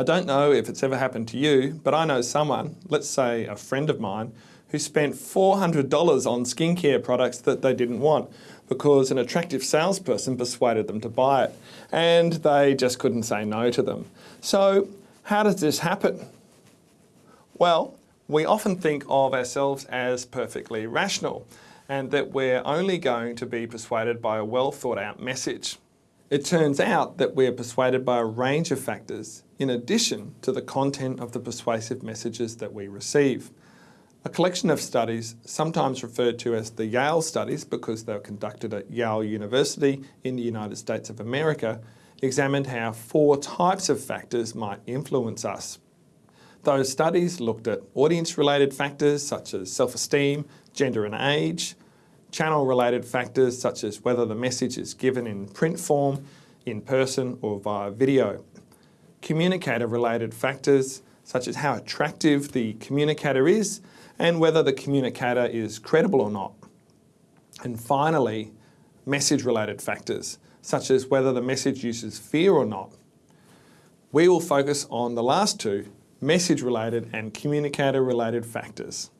I don't know if it's ever happened to you, but I know someone, let's say a friend of mine, who spent $400 on skincare products that they didn't want because an attractive salesperson persuaded them to buy it and they just couldn't say no to them. So how does this happen? Well, we often think of ourselves as perfectly rational and that we're only going to be persuaded by a well thought out message. It turns out that we're persuaded by a range of factors in addition to the content of the persuasive messages that we receive. A collection of studies, sometimes referred to as the Yale studies because they were conducted at Yale University in the United States of America, examined how four types of factors might influence us. Those studies looked at audience-related factors such as self-esteem, gender and age, channel-related factors such as whether the message is given in print form, in person or via video, communicator-related factors such as how attractive the communicator is and whether the communicator is credible or not. And finally, message-related factors such as whether the message uses fear or not. We will focus on the last two, message-related and communicator-related factors.